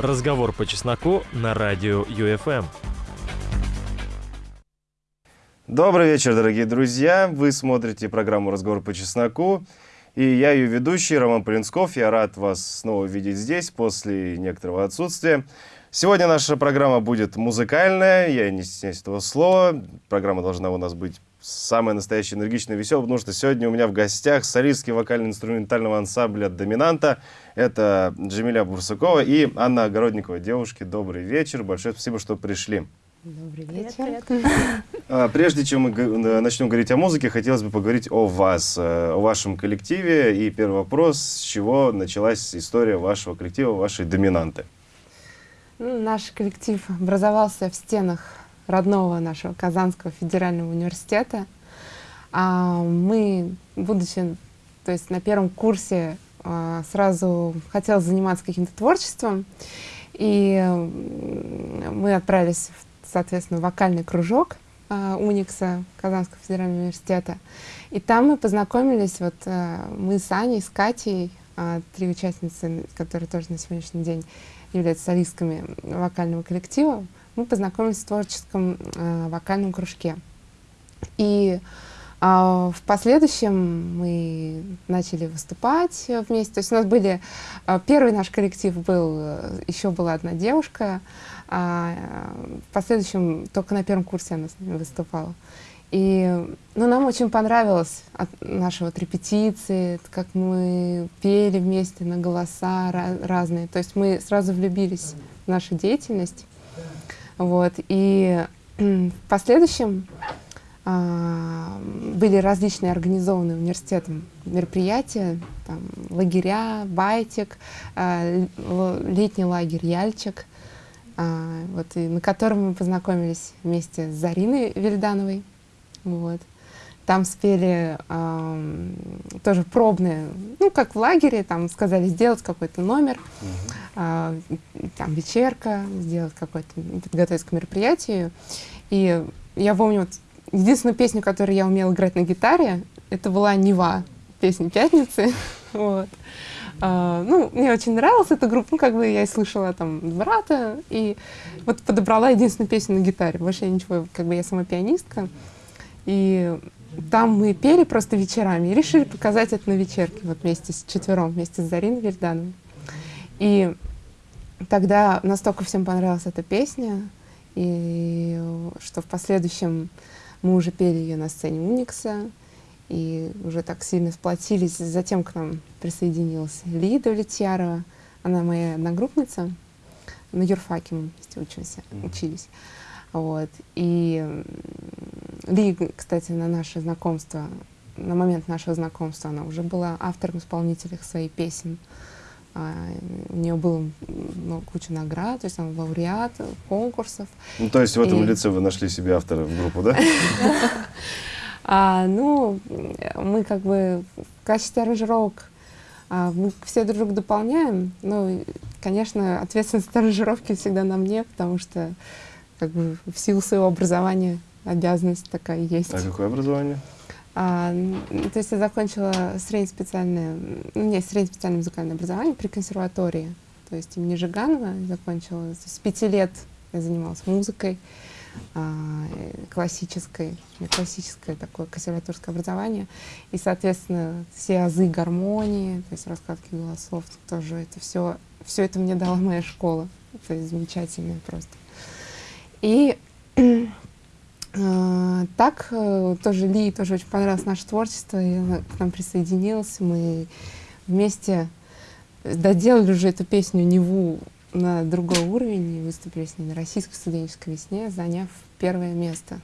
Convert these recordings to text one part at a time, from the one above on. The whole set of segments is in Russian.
Разговор по чесноку на радио ЮФМ. Добрый вечер, дорогие друзья. Вы смотрите программу «Разговор по чесноку». И я ее ведущий, Роман Полинсков. Я рад вас снова видеть здесь после некоторого отсутствия. Сегодня наша программа будет музыкальная, я не стесняюсь этого слова. Программа должна у нас быть самая настоящая энергичная и веселая, потому что сегодня у меня в гостях солистский вокально-инструментального ансамбля «Доминанта». Это Джамиля Бурсакова и Анна Огородникова. Девушки, добрый вечер. Большое спасибо, что пришли. Добрый вечер. А, Прежде чем мы г- начнем говорить о музыке, хотелось бы поговорить о вас, э, о вашем коллективе. И первый вопрос, с чего началась история вашего коллектива, вашей доминанты? Ну, наш коллектив образовался в стенах родного нашего Казанского федерального университета. А мы, будучи то есть на первом курсе, а, сразу хотела заниматься каким-то творчеством. И мы отправились, в, соответственно, в вокальный кружок а, Уникса Казанского федерального университета. И там мы познакомились, вот мы с Аней, с Катей, три участницы, которые тоже на сегодняшний день являются солистками вокального коллектива, мы познакомились в творческом э, вокальном кружке. И а, в последующем мы начали выступать э, вместе. То есть у нас были... а, Первый наш коллектив был... э, Еще была одна девушка. э, В последующем только на первом курсе она с нами выступала. И ну, нам очень понравилось от наши вот репетиции, как мы пели вместе на голоса ра- разные. То есть мы сразу влюбились в нашу деятельность. Вот. И в последующем а, были различные организованные университетом мероприятия, там, лагеря, байтик, а, летний лагерь Яльчик, а, вот, и на котором мы познакомились вместе с Зариной Вильдановой. Вот. Там спели ам, тоже пробные, ну, как в лагере, там сказали сделать какой-то номер, а, там вечерка, сделать какой-то, подготовиться к мероприятию. И я помню, вот, единственную песню, которую я умела играть на гитаре, это была «Нева», песня «Пятницы». вот. А, ну, мне очень нравилась эта группа, ну, как бы я и слышала там брата, и вот подобрала единственную песню на гитаре. Больше я ничего, как бы я сама пианистка. И там мы пели просто вечерами и решили показать это на вечерке, вот вместе с четвером, вместе с Зариной Вильдановой. И тогда настолько всем понравилась эта песня, и что в последующем мы уже пели ее на сцене Уникса, и уже так сильно сплотились. Затем к нам присоединилась Лида Влетьярова, она моя одногруппница, на юрфаке мы вместе учимся, учились. Вот. И Ли, кстати, на наше знакомство, на момент нашего знакомства она уже была автором-исполнителем своих песен. А, у нее было м, ну, куча наград, то есть она лауреат конкурсов. Ну, то есть в этом И- лице вы нашли себе автора в группу, да? А, ну, мы как бы в качестве аранжировок а, мы все друг друга дополняем. Ну, конечно, ответственность аранжировки всегда на мне, потому что как бы в силу своего образования обязанность такая есть. А какое образование? А, то есть я закончила среднеспециальное, ну, у меня есть среднеспециальное музыкальное образование при консерватории, то есть имени Жиганова закончила. С пяти лет я занималась музыкой а, э, классической, классическое такое консерваторское образование, и, соответственно, все азы гармонии, то есть раскладки голосов, тоже это все, все это мне дала моя школа, то есть замечательная просто. И э, так э, тоже Ли тоже очень понравилось наше творчество, и она к нам присоединилась. Мы вместе доделали уже эту песню Неву на другой уровень и выступили с ней на российской студенческой весне, заняв первое место,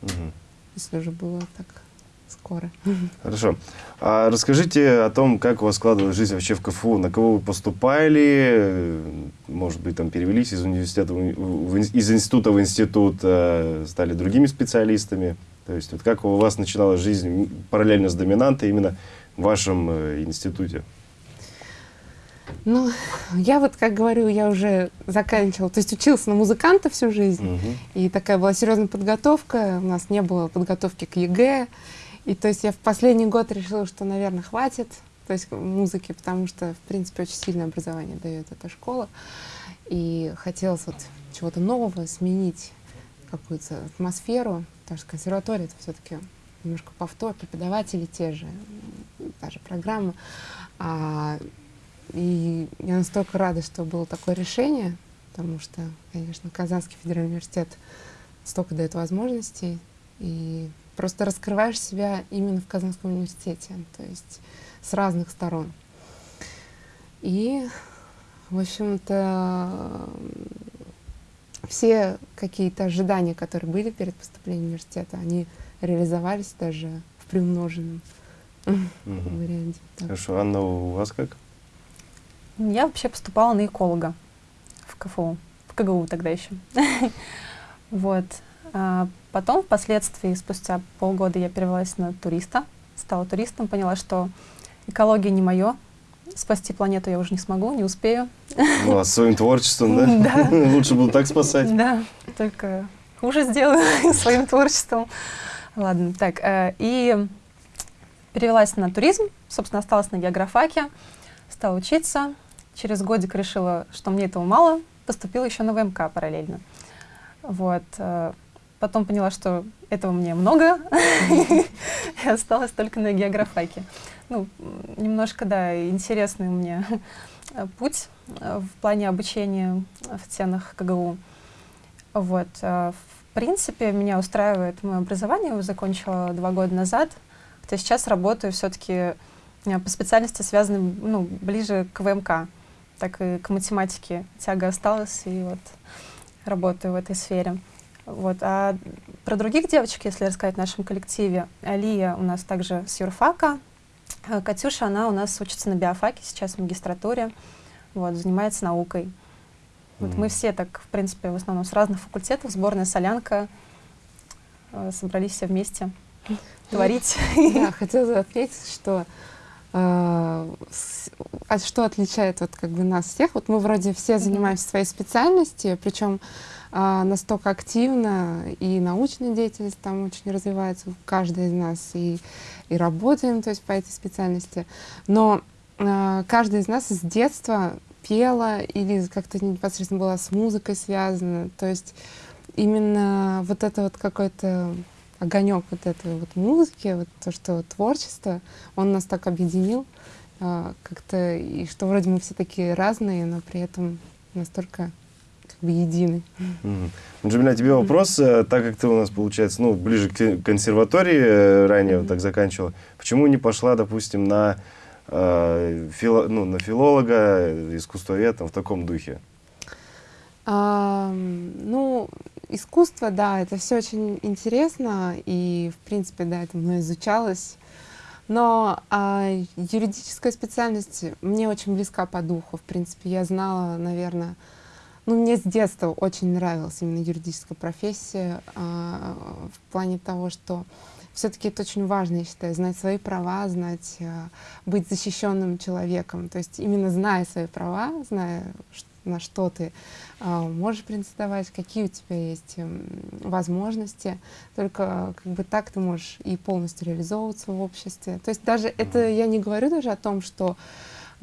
Мгм. если уже было так скоро. Хорошо. А расскажите о том, как у вас складывалась жизнь вообще в КФУ, на кого вы поступали, может быть, там перевелись из университета, в из института в институт, э, стали другими специалистами. То есть вот как у вас начиналась жизнь параллельно с доминантой именно в вашем э, институте? Ну, я вот, как говорю, я уже заканчивала, то есть училась на музыканта всю жизнь, Мгм. И такая была серьезная подготовка. У нас не было подготовки к ЕГЭ. И то есть я в последний год решила, что, наверное, хватит то есть музыки, потому что, в принципе, очень сильное образование дает эта школа. И хотелось вот чего-то нового, сменить какую-то атмосферу, потому что консерватория это все-таки немножко повтор, преподаватели те же, та же программа. А, и я настолько рада, что было такое решение, потому что, конечно, Казанский федеральный университет столько дает возможностей, и просто раскрываешь себя именно в Казанском университете, то есть с разных сторон. И, в общем-то, все какие-то ожидания, которые были перед поступлением в университет, они реализовались даже в приумноженном варианте. Хорошо, Анна, у вас как? Я вообще поступала на эколога в КФУ, в КГУ тогда еще. Вот. Потом, впоследствии, спустя полгода я перевелась на туриста, стала туристом, поняла, что экология не мое, спасти планету я уже не смогу, не успею. Ну, а своим творчеством, да? Да. Лучше было так спасать. Да, только хуже сделаю своим творчеством. Ладно, так, э, и перевелась на туризм, собственно, осталась на географаке, стала учиться. Через годик решила, что мне этого мало, поступила еще на ВМК параллельно. Вот. Э, потом поняла, что этого мне много, и осталась только на географаке. Ну, немножко, да, интересный у меня путь в плане обучения в стенах КГУ. Вот. Э, в принципе, меня устраивает мое образование. Я закончила два года назад. Хотя сейчас работаю все-таки по специальности, связанной ну, ближе к ВМК, так и к математике. Тяга осталась, и вот работаю в этой сфере. Вот. А про других девочек, если рассказать в нашем коллективе, Алия у нас также с юрфака, а Катюша, она у нас учится на биофаке, сейчас в магистратуре, вот, занимается наукой. Вот mm. мы все так, в принципе, в основном с разных факультетов, сборная солянка, э, собрались все вместе творить. Да, хотела отметить, что а, а что отличает вот как бы нас всех? Вот мы вроде все занимаемся своей специальностью, причем настолько активно, и научная деятельность там очень развивается, каждый из нас, и, и работаем то есть, по этой специальности. Но а, каждый из нас с детства пела или как-то непосредственно была с музыкой связана. То есть именно вот это вот какой-то огонек вот этой вот музыки, вот то, что творчество, он нас так объединил а, как-то, и что вроде мы все такие разные, но при этом настолько как бы едины. Mm -hmm. Джамиля, тебе вопрос, mm -hmm. так как ты у нас, получается, ну, ближе к консерватории э, ранее mm -hmm. вот так заканчивала, почему не пошла, допустим, на, э, фило, ну, на филолога, искусствоведа в таком духе? А, ну, искусство, да, это все очень интересно, и, в принципе, да, это мной изучалось. Но а, юридическая специальность мне очень близка по духу. В принципе, я знала, наверное, ну, мне с детства очень нравилась именно юридическая профессия а, в плане того, что все-таки это очень важно, я считаю, знать свои права, знать, а, быть защищенным человеком. То есть именно зная свои права, зная, на что ты а, можешь претендовать, какие у тебя есть эм, возможности. Только как бы так ты можешь и полностью реализовываться в обществе. То есть даже это я не говорю даже о том, что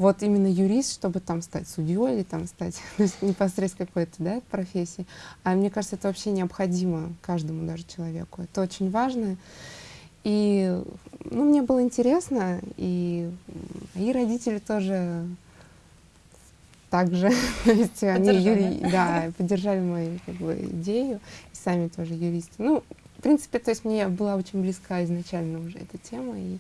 вот именно юрист, чтобы там стать судьей или там стать непосредственно какой-то да, профессией. А мне кажется, это вообще необходимо каждому даже человеку. Это очень важно. И ну, мне было интересно, и мои родители тоже также. То есть они юри... да, поддержали мою как бы, идею, и сами тоже юристы. Ну, в принципе, то есть мне была очень близка изначально уже эта тема, и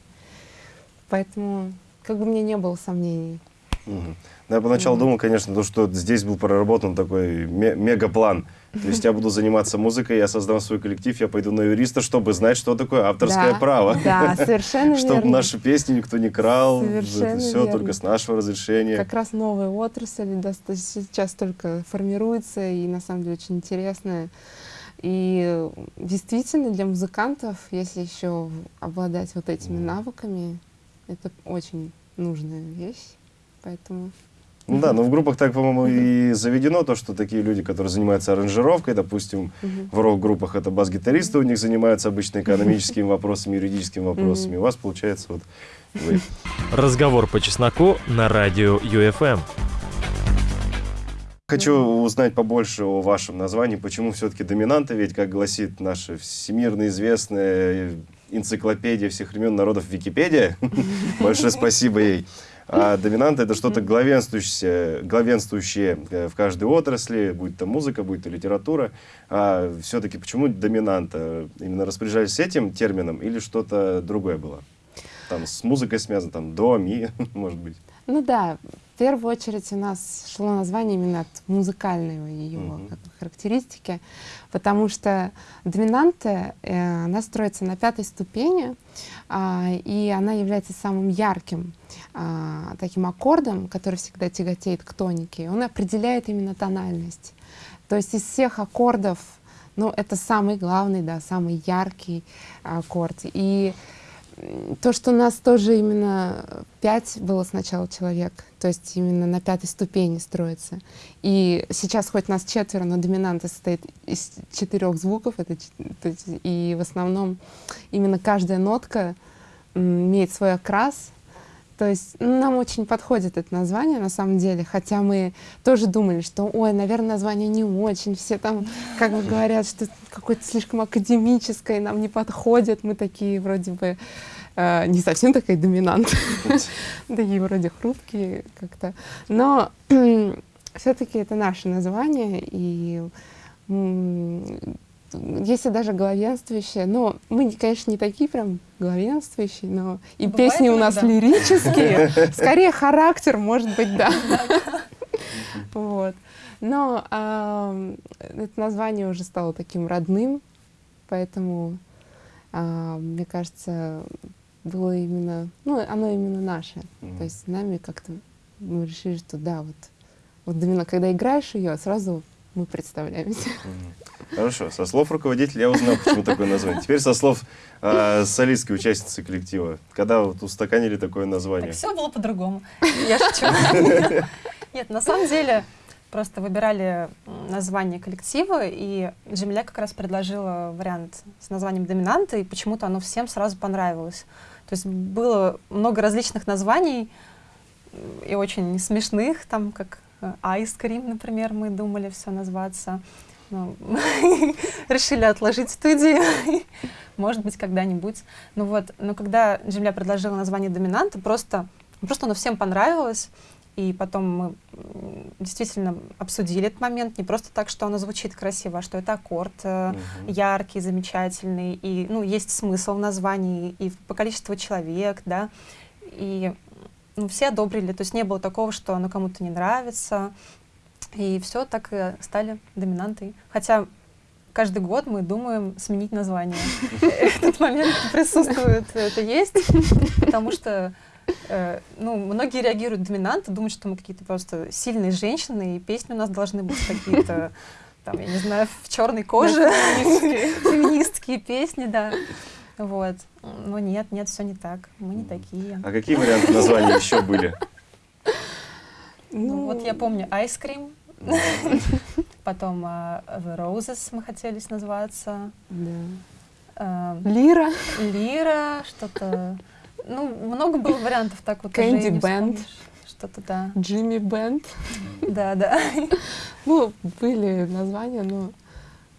поэтому как бы мне не было сомнений. Угу. Я поначалу думал, конечно, то, что здесь был проработан такой мегаплан. То есть я буду заниматься музыкой, я создам свой коллектив, я пойду на юриста, чтобы знать, что такое авторское да, право. Да, совершенно Чтобы наши песни никто не крал, совершенно это все верно. только с нашего разрешения. Как раз новая отрасль сейчас только формируется, и на самом деле очень интересная. И действительно для музыкантов, если еще обладать вот этими навыками, это очень нужная вещь. Поэтому... Ну да, но в группах так, по-моему, и заведено то, что такие люди, которые занимаются аранжировкой, допустим, в рок-группах это бас-гитаристы, у них занимаются обычно экономическими вопросами, юридическими вопросами. У вас получается вот вы. Разговор по чесноку на радио ЮФМ. Хочу узнать побольше о вашем названии. Почему все-таки доминанта? Ведь, как гласит наша всемирно известная энциклопедия всех времен народов Википедия, большое спасибо ей, а доминанта это что-то главенствующее, главенствующее э, в каждой отрасли, будь то музыка, будь то литература. А все-таки почему доминанта? Именно распоряжались этим термином или что-то другое было? Там с музыкой связано, там до, ми, может быть. Ну да, в первую очередь у нас шло название именно от музыкальной ее Мгм. как бы, характеристики, потому что доминанта, э, она строится на пятой ступени, а, и она является самым ярким а, таким аккордом, который всегда тяготеет к тонике. Он определяет именно тональность. То есть из всех аккордов, ну, это самый главный, да, самый яркий аккорд. И то, что нас тоже именно пять было сначала человек, то есть именно на пятой ступени строится. И сейчас хоть нас четверо, но доминанта состоит из четырех звуков, это, есть, и в основном именно каждая нотка имеет свой окрас. То есть нам очень подходит это название на самом деле, хотя мы тоже думали, что, ой, наверное, название не очень, все там как бы говорят, что какое-то слишком академическое, нам не подходит, мы такие вроде бы э, не совсем такая доминант, такие вроде хрупкие как-то, но все-таки это наше название, и если даже главенствующие, но мы, не- конечно, не такие прям главенствующие, но и Бывает песни у нас иногда. лирические, скорее характер, может быть, да. Вот. Но это название уже стало таким родным, поэтому, мне кажется, было именно, ну, оно именно наше. То есть нами как-то мы решили, что да, вот, вот именно когда играешь ее, сразу мы представляемся. Хорошо, со слов руководителя я узнал, почему такое название. Теперь со слов э, солистской участницы коллектива. Когда вот устаканили такое название? все было по-другому. Я шучу. Нет, на самом деле просто выбирали название коллектива, и Джемиля как раз предложила вариант с названием «Доминанта», и почему-то оно всем сразу понравилось. То есть было много различных названий, и очень смешных, там как э, Ice Cream, например, мы думали все назваться. Но решили отложить студию, может быть, когда-нибудь. Ну вот, но когда Джемля предложила название «Доминанта», просто, просто оно всем понравилось, и потом мы действительно обсудили этот момент, не просто так, что оно звучит красиво, а что это аккорд э, Мгм. яркий, замечательный, и ну, есть смысл в названии, и по количеству человек, да, и ну, все одобрили, то есть не было такого, что оно кому-то не нравится, и все так и стали доминантой. Хотя каждый год мы думаем сменить название. Этот момент присутствует, это есть, потому что э, ну, многие реагируют доминанты, думают, что мы какие-то просто сильные женщины, и песни у нас должны быть какие-то, там, я не знаю, в черной коже, феминистские песни, да. Вот. Но нет, нет, все не так. Мы не такие. А какие варианты названия еще были? Ну, вот я помню Ice Cream, потом а, The Roses мы хотелись назваться, Да. а, Лира. Лира, что-то... Ну, много было вариантов так вот. уже и Candy не Band. вспомнишь. Что-то, да. Джимми Бенд. Да, да. Ну, были названия, но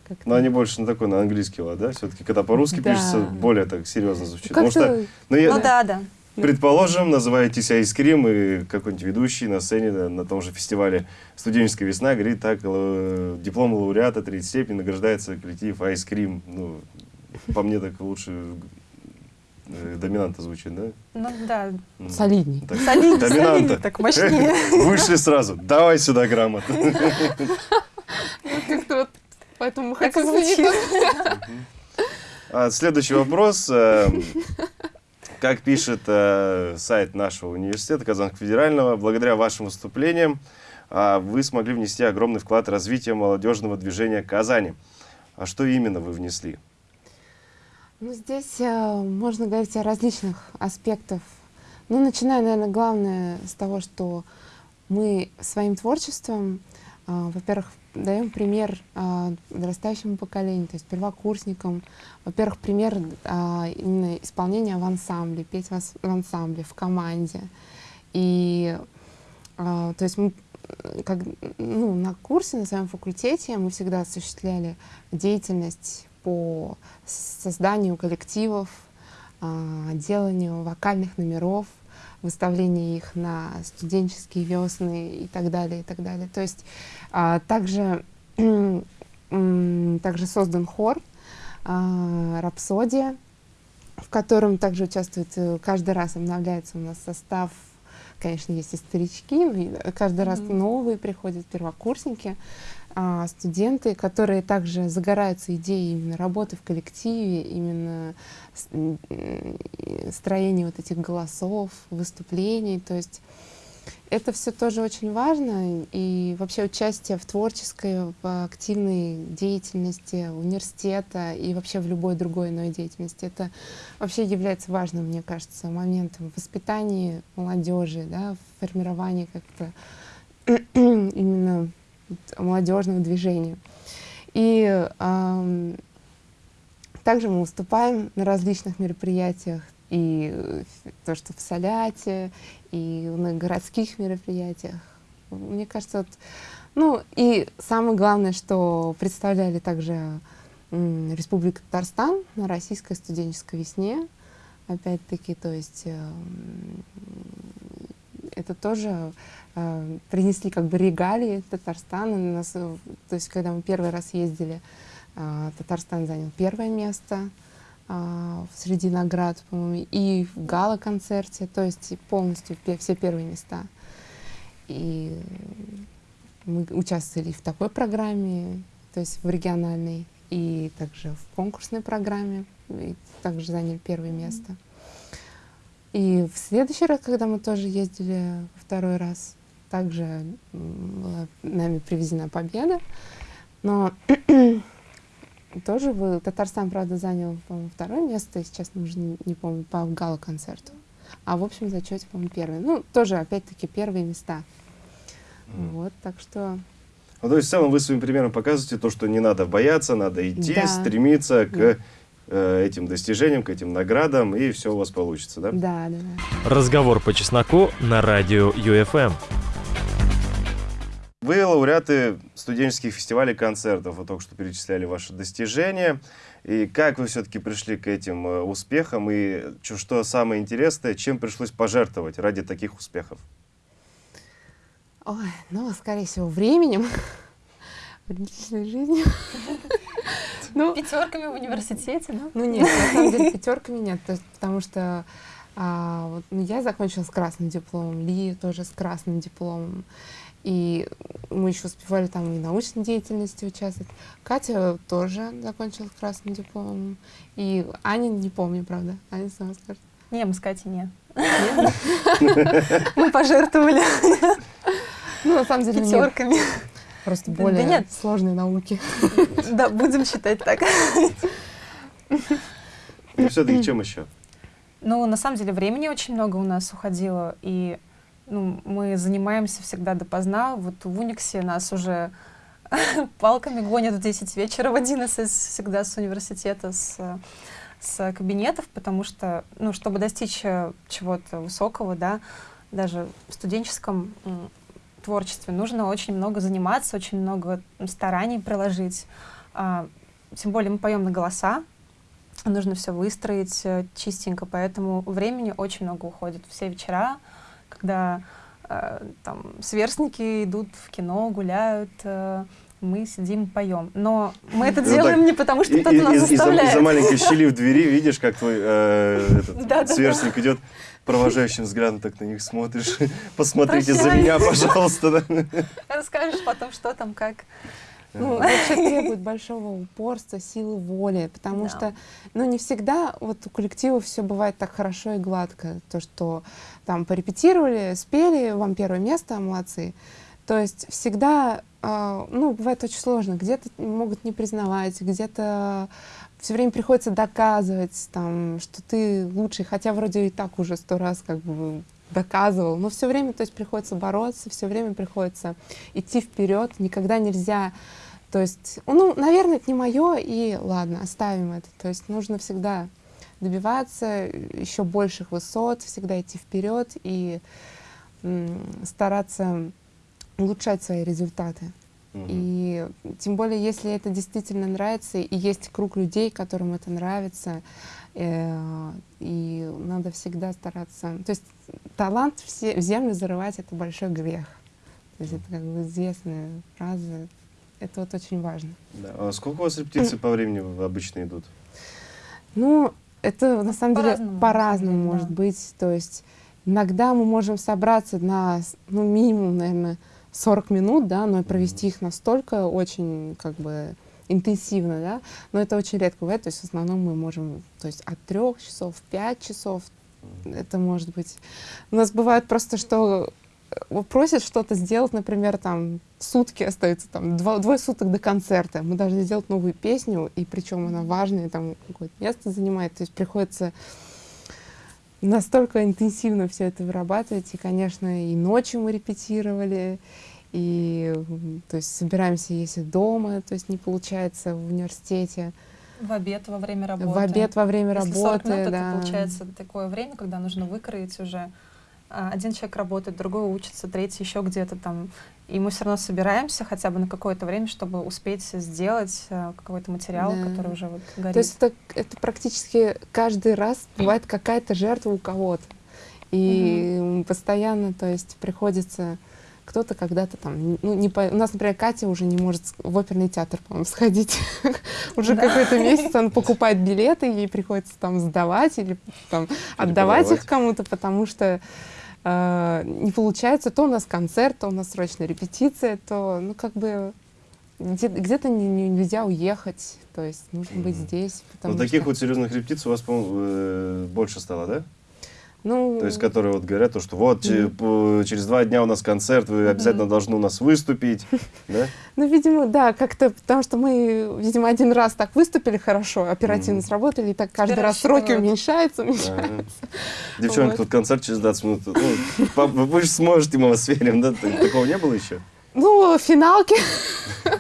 как-то... Но они больше на такой, на английский лад, да? Все-таки, когда по-русски Да. пишется, более так серьезно звучит. Потому что, ну, я, Ну да, да. предположим, называетесь Айскрим, и какой-нибудь ведущий на сцене на, на том же фестивале «Студенческая весна» говорит так, э, диплом лауреата третьей степени награждается коллектив Айскрим. Ну, по мне так лучше э, доминанта звучит, да? Ну да. М, Солидней. так, Солиднее, Доминанта. солиднее, так мощнее. Вышли сразу. Давай сюда грамотно. Поэтому и хочу звучит. А, Следующий вопрос. Эм, Как пишет э, сайт нашего университета Казанского федерального, благодаря вашим выступлениям а, вы смогли внести огромный вклад в развитие молодежного движения Казани. А что именно вы внесли? Ну, здесь э, можно говорить о различных аспектах. Ну, начиная, наверное, главное с того, что мы своим творчеством, э, во-первых, даем пример подрастающему поколению, то есть первокурсникам. Во-первых, пример э, именно исполнения в ансамбле, петь в ансамбле, в команде. И то есть мы как, ну, на курсе, на своем факультете мы всегда осуществляли деятельность по созданию коллективов, а, деланию вокальных номеров, выставлению их на студенческие весны и так далее, и так далее. То есть а, также, также создан хор а, «Рапсодия», в котором также участвует, э, каждый раз обновляется у нас состав конечно, есть и старички, но каждый mm -hmm. раз новые приходят первокурсники, студенты, которые также загораются идеей именно работы в коллективе, именно строения вот этих голосов, выступлений. То есть это все тоже очень важно, и вообще участие в творческой, в активной деятельности университета и вообще в любой другой иной деятельности, это вообще является важным, мне кажется, моментом в воспитании молодежи, да, в формировании как-то именно молодежного движения. И э, также мы выступаем на различных мероприятиях, и э, то, что в Соляте, и на городских мероприятиях. Мне кажется, вот, ну и самое главное, что представляли также Республика Татарстан на Российской студенческой весне. Опять-таки, то есть э, это тоже э, принесли как бы регалии Татарстана. Нас, то есть когда мы первый раз ездили, э, Татарстан занял первое место а, среди наград, по-моему, и в гала-концерте, то есть полностью все первые места. И мы участвовали в такой программе, то есть в региональной, и также в конкурсной программе, и также заняли первое место. И в следующий раз, когда мы тоже ездили второй раз, также была нами привезена победа, но тоже вы, Татарстан, правда, занял, по-моему, второе место, сейчас уже не, помню, по гала-концерту. А в общем зачете, по-моему, первое. Ну, тоже, опять-таки, первые места. Mm. Вот, так что... Ну, то есть, в целом, вы своим примером показываете то, что не надо бояться, надо идти, да. стремиться к да. Э, этим достижениям, к этим наградам, и все у вас получится, да? Да, да, да. Разговор по чесноку на радио ЮФМ. Вы лауреаты студенческих фестивалей концертов, вы только что перечисляли ваши достижения. И как вы все-таки пришли к этим э, успехам? И что самое интересное, чем пришлось пожертвовать ради таких успехов? Ой, ну, скорее всего, временем, личной жизнью. Ну, пятерками в университете, да? Ну нет, на самом деле пятерками нет, потому что а, вот, ну, я закончила с красным дипломом, Ли тоже с красным дипломом. И мы еще успевали там и научной деятельности участвовать. Катя тоже закончила красным дипломом. И Аня, не помню, правда. Аня сама скажет. Не, мы с Катей нет. Мы пожертвовали. Ну, на самом деле, Пятерками. Просто более нет. сложные науки. Да, будем считать так. Ну, все-таки чем еще? Ну, на самом деле, времени очень много у нас уходило, и ну, мы занимаемся всегда допоздна. Вот в Униксе нас уже палками гонят в 10 вечера, в 11 всегда с университета, с, с кабинетов, потому что, ну, чтобы достичь э, чего-то высокого, да, даже в студенческом творчестве нужно очень много заниматься, очень много стараний приложить. А, тем более мы поем на голоса, нужно все выстроить э, чистенько, поэтому времени очень много уходит. Все вечера когда э, там сверстники идут в кино, гуляют, э, мы сидим, поем. Но мы это ну, делаем так, не потому, что кто-то нас заставляет. Из-за маленькой щели в двери видишь, как твой э, этот, да, сверстник да. идет провожающим взглядом, так на них смотришь. Посмотрите Прощай. за меня, пожалуйста. Расскажешь потом, что там, как. Ну, вообще требует большого упорства, силы воли, потому да. что, ну, не всегда вот у коллектива все бывает так хорошо и гладко. То, что там порепетировали, спели, вам первое место, молодцы. То есть всегда, э, ну, бывает очень сложно. Где-то могут не признавать, где-то все время приходится доказывать, там, что ты лучший, хотя вроде и так уже сто раз как бы доказывал, но все время, то есть приходится бороться, все время приходится идти вперед, никогда нельзя то есть, ну, наверное, это не мое, и ладно, оставим это. То есть нужно всегда добиваться еще больших высот, всегда идти вперед и стараться улучшать свои результаты. И тем более, если это действительно нравится, и есть круг людей, которым это нравится, э, и надо всегда стараться. То есть талант все, в землю зарывать — это большой грех. То есть это как бы известная фраза. Это вот очень важно. Да. А сколько у вас репетиций по времени обычно идут? Ну, это на самом деле По-разному, деле, может да. быть. То есть иногда мы можем собраться на, ну, минимум, наверное, 40 минут, да, но провести их настолько очень, как бы, интенсивно, да, но это очень редко бывает, то есть в основном мы можем, то есть от трех часов, пять часов, это может быть. У нас бывает просто, что э, просят что-то сделать, например, там сутки остаются, там два, двое суток до концерта. Мы должны сделать новую песню, и причем она важная, там какое-то место занимает. То есть приходится настолько интенсивно все это вырабатывать. И, конечно, и ночью мы репетировали, и то есть собираемся, если дома, то есть не получается в университете, В обед во время работы. в обед во время Если 40 работы, минут, да. это получается такое время, когда нужно выкроить уже. А, Один человек работает, другой учится, третий еще где-то там. И мы все равно собираемся хотя бы на какое-то время, чтобы успеть сделать а, какой-то материал, Да. который уже вот горит. То есть это, это практически каждый раз бывает какая-то жертва у кого-то. И м, постоянно, то есть приходится кто-то когда-то там, ну, не по... у нас, например, Катя уже не может в оперный театр, по-моему, сходить. Уже Да. какой-то месяц он покупает билеты, ей приходится там сдавать или там отдавать продавать. их кому-то, потому что э, не получается. То у нас концерт, то у нас срочная репетиция, то, ну, как бы где- где-то не- не- нельзя уехать, то есть нужно быть Мгм. здесь. Ну, таких что- вот серьезных репетиций у вас, по-моему, э, больше стало, да? Ну, То есть, которые вот говорят, то, что вот по- через два дня у нас концерт, вы обязательно должны у нас выступить, да? ну, видимо, да, как-то, потому что мы, видимо, один раз так выступили хорошо, оперативно Мгм. сработали, и так каждый Теперь раз сроки уменьшаются, уменьшаются. Ага. Девчонки, Вот. тут концерт через 20 минут. Ну, вы же сможете, мы вас верим, да? Так- Такого не было еще? Ну, финалки,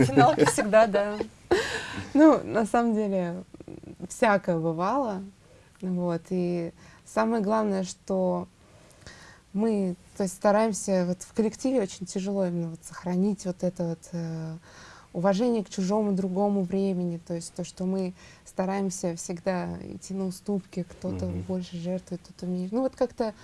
Финалки всегда, да. ну, на самом деле, всякое бывало, вот, и самое главное, что мы, то есть, стараемся, вот в коллективе очень тяжело именно вот сохранить вот это вот э, уважение к чужому другому времени, то есть то, что мы стараемся всегда идти на уступки, кто-то Мгм. больше жертвует, кто-то меньше. Ну вот как-то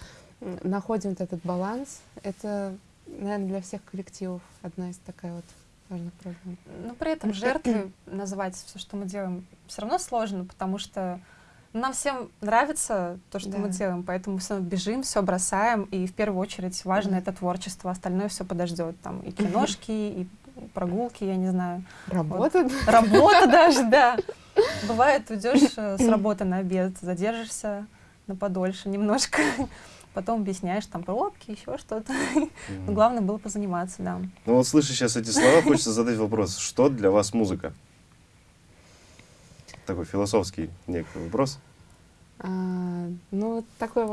находим вот этот баланс. Это, наверное, для всех коллективов одна из такая вот важных проблем. Но при этом жертвой назвать все, что мы делаем, все равно сложно, потому что нам всем нравится то, что мы Да. делаем, поэтому все бежим, все бросаем, и в первую очередь важно Да. это творчество, остальное все подождет. Там и киношки, и прогулки, я не знаю. Работа? Работа даже, да. Бывает, уйдешь э, с работы на обед, задержишься на подольше немножко, потом объясняешь там пробки, еще что-то. Но главное было позаниматься, да. Ну вот слыша сейчас эти слова, хочется задать вопрос. Что для вас музыка? Такой философский некий вопрос. А, ну, такой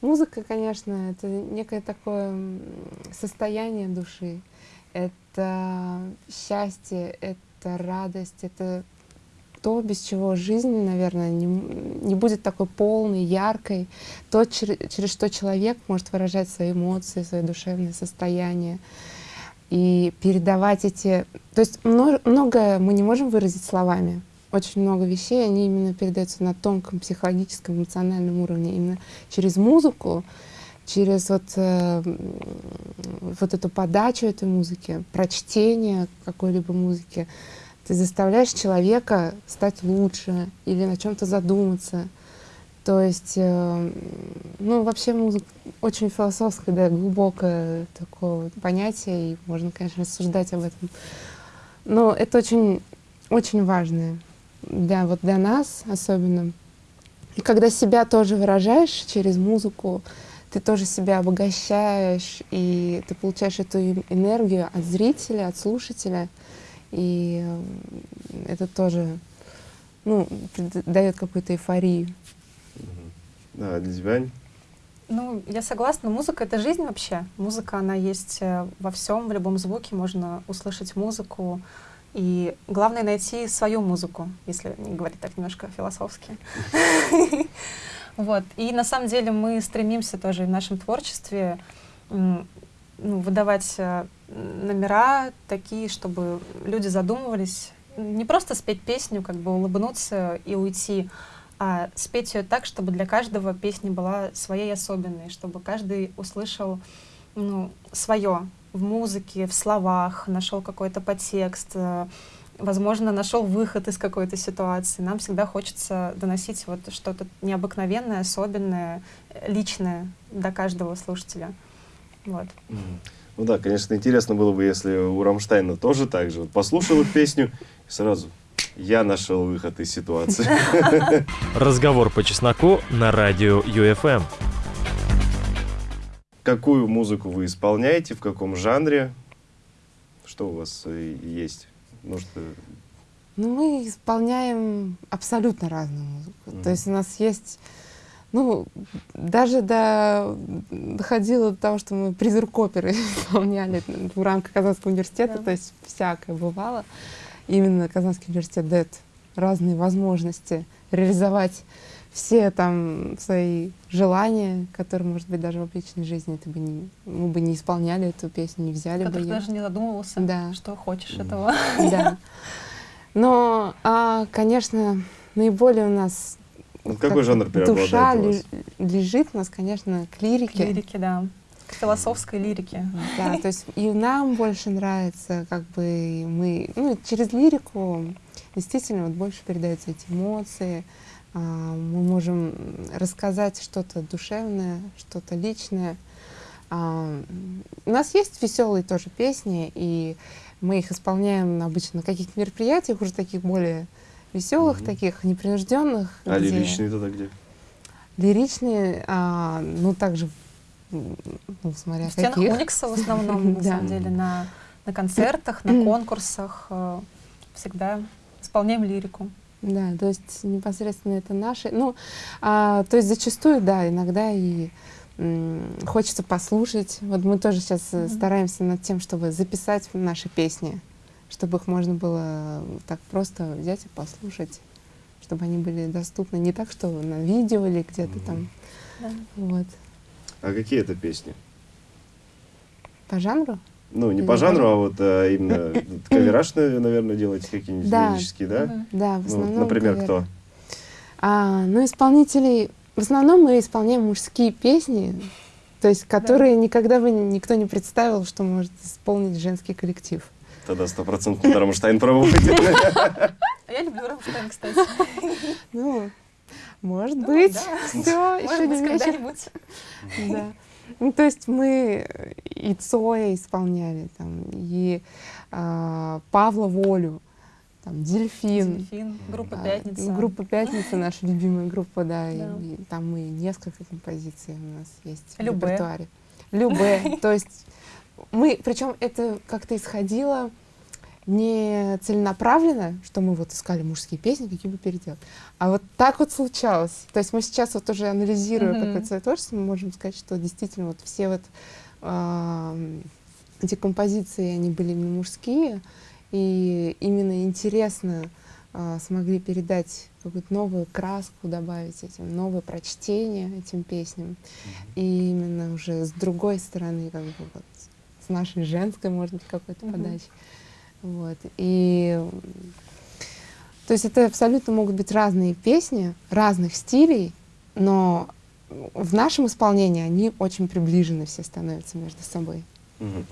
музыка, конечно, это некое такое состояние души. Это счастье, это радость, это то, без чего жизнь, наверное, не, не будет такой полной, яркой. То, чер- через что человек может выражать свои эмоции, свои душевные состояния. И передавать эти... То есть мно- многое мы не можем выразить словами. Очень много вещей, они именно передаются на тонком психологическом, эмоциональном уровне. Именно через музыку, через вот, э, вот эту подачу этой музыки, прочтение какой-либо музыки, ты заставляешь человека стать лучше или на чем-то задуматься. То есть, э, ну, вообще музыка очень философское, да, глубокое такое вот понятие, и можно, конечно, рассуждать об этом. Но это очень, очень важное для, вот для нас особенно. И когда себя тоже выражаешь через музыку, ты тоже себя обогащаешь, и ты получаешь эту энергию от зрителя, от слушателя, и это тоже ну, дает какую-то эйфорию. Да, для тебя? Ну, я согласна, музыка — это жизнь вообще. Музыка, она есть э, во всем, в любом звуке можно услышать музыку. И главное — найти свою музыку, если говорить так немножко философски. Вот. И на самом деле мы стремимся тоже в нашем творчестве ну, выдавать э, номера такие, чтобы люди задумывались, не просто спеть песню, как бы улыбнуться и уйти, а спеть ее так, чтобы для каждого песня была своей особенной, чтобы каждый услышал ну, свое в музыке, в словах, нашел какой-то подтекст, э, возможно, нашел выход из какой-то ситуации. Нам всегда хочется доносить вот что-то необыкновенное, особенное, личное до каждого слушателя. Вот. Ну да, конечно, интересно было бы, если у Рамштайна тоже так же. Вот послушал их песню и сразу я нашел выход из ситуации. Разговор по чесноку на радио ЮФМ. Какую музыку вы исполняете, в каком жанре? Что у вас э, есть? Может, э, Ну, мы исполняем абсолютно разную музыку. Мгм. То есть у нас есть, ну, даже до, доходило до того, что мы призыв оперы исполняли в рамках Казанского университета, Да. то есть всякое бывало. Именно Казанский университет дает разные возможности реализовать все там свои желания, которые, может быть, даже в обычной жизни ты бы не, мы бы не исполняли эту песню, не взяли бы Который ее. даже не задумывался, Да. что хочешь этого. Да. Но, а, конечно, наиболее у нас вот какой как жанр преобладает душа у вас? ле- лежит у нас, конечно, к К лирике. лирике, да. К философской лирике. Да, то есть и нам больше нравится, как бы мы, ну, через лирику действительно вот больше передаются эти эмоции, мы можем рассказать что-то душевное, что-то личное. А, У нас есть веселые тоже песни, и мы их исполняем обычно на каких-то мероприятиях, уже таких более веселых, Мгм. таких непринужденных. А где- лиричные тогда где? Лиричные, а, ну, также, ну, смотря В стенах каких. Уникса в основном, на самом деле, на, на концертах, на конкурсах э, всегда исполняем лирику. Да, то есть непосредственно это наши. Ну, а, то есть зачастую, да, иногда и хочется послушать. Вот мы тоже сейчас э, Мгм. стараемся над тем, чтобы записать наши песни, чтобы их можно было так просто взять и послушать, чтобы они были доступны не так, что на видео или где-то там. Да. Вот. А какие это песни? По жанру? Ну, не по жанру, жанр? а вот а, именно кавераж, наверное, делаете какие-нибудь Да. лирические, да? Да, в Ну, основном. например, кавер. кто? А, ну, исполнителей... В основном мы исполняем мужские песни, то есть которые никогда бы ни- никто не представил, что может исполнить женский коллектив. Тогда стопроцентно Рамштайн проводит. А я люблю Рамштайн, кстати. Ну, может Ну, быть. Все, еще Может быть, не вечер. Да. Ну, то есть мы и Цоя исполняли, там, и а, Павла Волю, там, Дельфин. Дельфин, группа Да, «Пятница». ну, Группа «Пятница» наша любимая группа, да. и- Да. И, там мы несколько композиций у нас есть в Любэ. репертуаре. Любэ. То есть мы, причем это как-то исходило не целенаправленно, что мы вот искали мужские песни, какие бы переделать, а вот так вот случалось. То есть мы сейчас вот уже анализируя Мгм. какое-то свое творчество, мы можем сказать, что действительно вот все вот ам, эти композиции, они были именно мужские, и именно интересно а, смогли передать какую-то новую краску, добавить этим, новое прочтение этим песням. И именно уже с другой стороны, как бы вот, с нашей женской, может быть, какой-то Мгм. подачи. Вот. И то есть это абсолютно могут быть разные песни, разных стилей, но в нашем исполнении они очень приближены все становятся между собой. Мгм.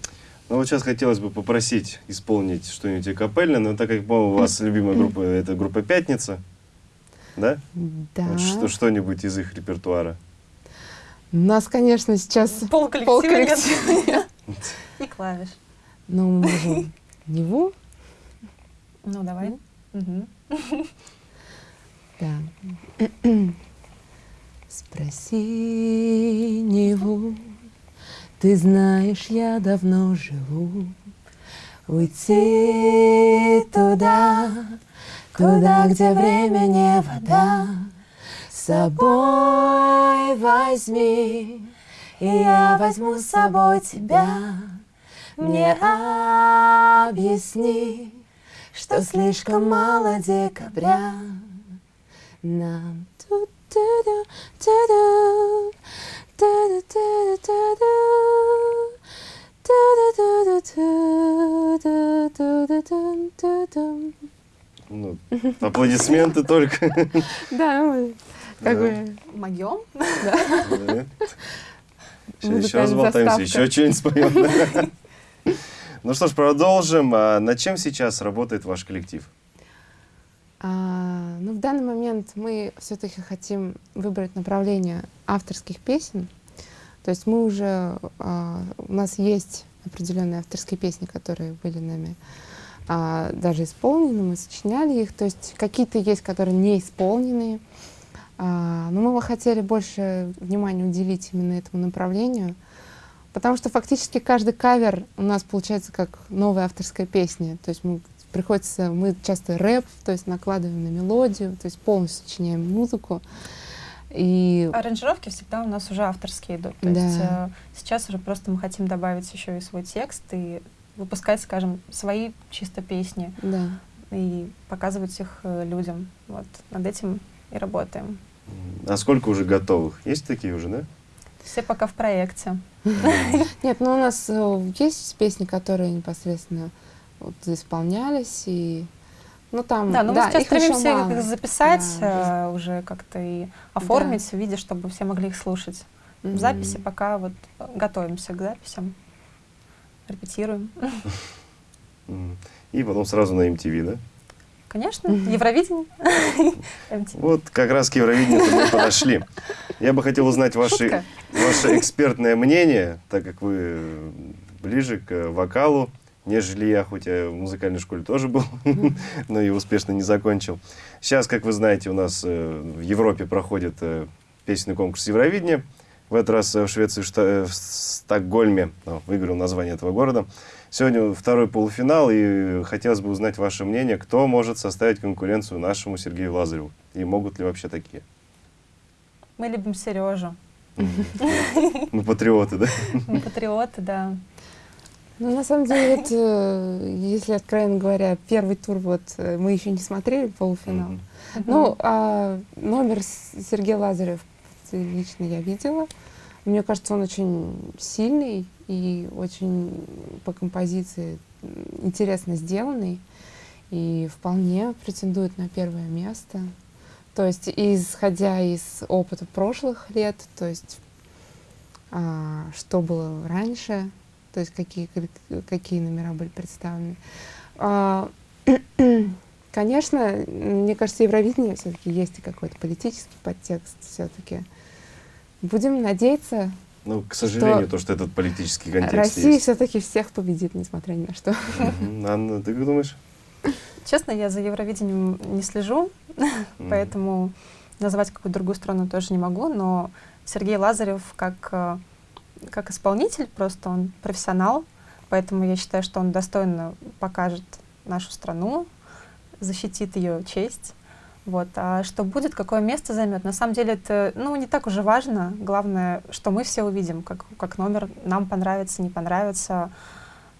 Ну вот сейчас хотелось бы попросить исполнить что-нибудь и капельно, но так как, по-моему, у вас любимая группа это группа «Пятница», да? Да. Вот что, что-нибудь из их репертуара. У нас, конечно, сейчас полколлектива нет. И клавиш. Но мы можем Неву. Ну, давай. Мгм. Да. Спроси Неву, ты знаешь, я давно живу. Уйти туда, туда, где время не вода. С собой возьми, и я возьму с собой тебя. Мне объясни, что слишком мало декабря нам. Ну, аплодисменты только. Да, ну, как бы... Могем? Да. Сейчас болтаемся, еще что-нибудь споем. Ну что ж, продолжим. А над чем сейчас работает ваш коллектив? А, ну, в данный момент мы все-таки хотим выбрать направление авторских песен. То есть мы уже, а, у нас есть определенные авторские песни, которые были нами а, даже исполнены, мы сочиняли их. То есть какие-то есть, которые не исполнены. А, но мы бы хотели больше внимания уделить именно этому направлению. Потому что фактически каждый кавер у нас получается как новая авторская песня. То есть мы приходится, мы часто рэп, то есть накладываем на мелодию, то есть полностью сочиняем музыку. И Аранжировки всегда у нас уже авторские идут. То Да. есть э, сейчас уже просто мы хотим добавить еще и свой текст и выпускать, скажем, свои чисто песни да, и показывать их э, людям. Вот над этим и работаем. А сколько уже готовых? Есть такие уже, да? Все пока в проекте. Нет, ну у нас э, есть песни, которые непосредственно вот, исполнялись, и ну там, Да, но мы сейчас их стремимся мало. их записать, Да, э, уже как-то и оформить в виде, чтобы все могли их слушать. Мгм. В записи пока вот э, готовимся к записям, репетируем. И потом сразу на MTV, да? Конечно. Евровидение. Вот как раз к Евровидению мы подошли. Я бы хотел узнать ваши, ваше экспертное мнение, так как вы ближе к вокалу, нежели я, хоть я в музыкальной школе тоже был, но и успешно не закончил. Сейчас, как вы знаете, у нас э, в Европе проходит э, песенный конкурс Евровидения. В этот раз в Швеции, в, э, Стокгольме, выиграл название этого города. Сегодня второй полуфинал, и хотелось бы узнать ваше мнение, кто может составить конкуренцию нашему Сергею Лазареву, и могут ли вообще такие? Мы любим Сережу. Мы патриоты, да? Мы патриоты, да. Ну, на самом деле, вот, э, если откровенно говоря, первый тур вот э, мы еще не смотрели полуфинал. Мгм. Ну, а номер Сергея Лазарев лично я видела. Мне кажется, он очень сильный и очень по композиции интересно сделанный и вполне претендует на первое место. То есть, исходя из опыта прошлых лет, то есть, а, что было раньше, то есть, какие, какие номера были представлены. А, Конечно, мне кажется, Евровидение все-таки есть и какой-то политический подтекст все-таки. Будем надеяться, Ну, к сожалению, то, что этот политический контекст Россия все-таки всех победит, несмотря ни на что. Мгм. Анна, ты как думаешь? Честно, я за Евровидением не слежу, поэтому назвать какую-то другую страну тоже не могу, но Сергей Лазарев как, э, как исполнитель, просто он профессионал, поэтому я считаю, что он достойно покажет нашу страну, защитит ее честь. Вот. А что будет, какое место займет, на самом деле это ну, не так уже важно. Главное, что мы все увидим, как, как номер нам понравится, не понравится.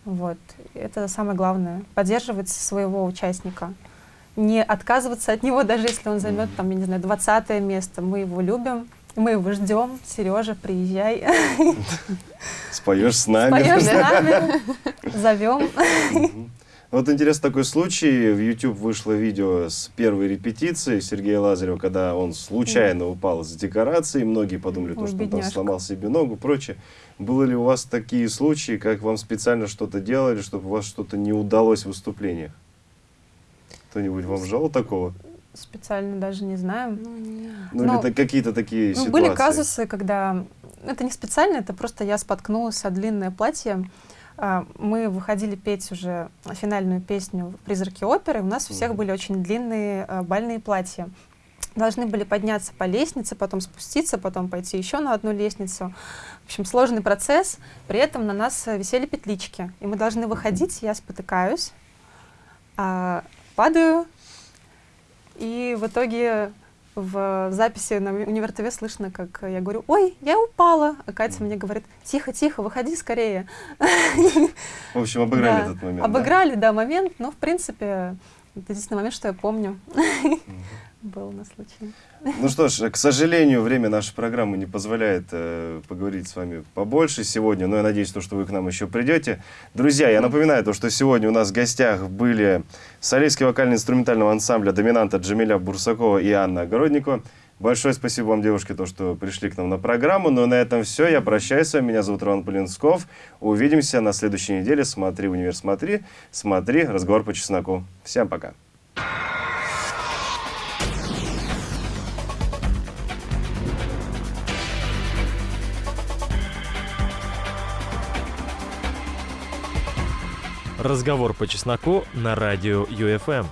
Вот. Это самое главное. Поддерживать своего участника. Не отказываться от него, даже если он займет, там, я не знаю, 20 место. Мы его любим, мы его ждем. Сережа, приезжай, Споешь с нами. поешь с нами, зовем. Вот интересный такой случай. В YouTube вышло видео с первой репетиции Сергея Лазарева, когда он случайно упал с декорации. Многие подумали, то, Ой, что он там бедняжка. сломал себе ногу, прочее. Было ли у вас такие случаи, как вам специально что-то делали, чтобы у вас что-то не удалось в выступлениях? Кто-нибудь вам жал такого? Специально даже не знаем. Ну, нет. Ну, Ну, или какие-то такие Ну, ситуации? были казусы, когда... Это не специально, это просто я споткнулась о длинное платье. А, Мы выходили петь уже финальную песню «Призраки оперы». У нас у всех были очень длинные а, бальные платья. Должны были подняться по лестнице, потом спуститься, потом пойти еще на одну лестницу. В общем, сложный процесс. При этом на нас э, висели петлички. И мы должны выходить, я спотыкаюсь, а, падаю, и в итоге в записи на Универ ТВ слышно, как я говорю, ой, я упала. А Катя мне говорит, тихо, тихо, выходи скорее. В общем, обыграли Да. этот момент. да? Обыграли, да, момент, но в принципе это единственный момент, что я помню. Был на случай. Ну что ж, к сожалению, время нашей программы не позволяет э, поговорить с вами побольше сегодня, но я надеюсь, то, что вы к нам еще придете. Друзья, я напоминаю, то, что сегодня у нас в гостях были солистский вокально-инструментального ансамбля «Доминанта» Джамиля Бурсакова и Анна Огородникова. Большое спасибо вам, девушки, то, что пришли к нам на программу. Ну, Но на этом все. Я прощаюсь с вами. Меня зовут Роман Полинсков. Увидимся на следующей неделе. Смотри, универ, смотри. Смотри, разговор по чесноку. Всем пока. Разговор по чесноку на радио ЮФМ.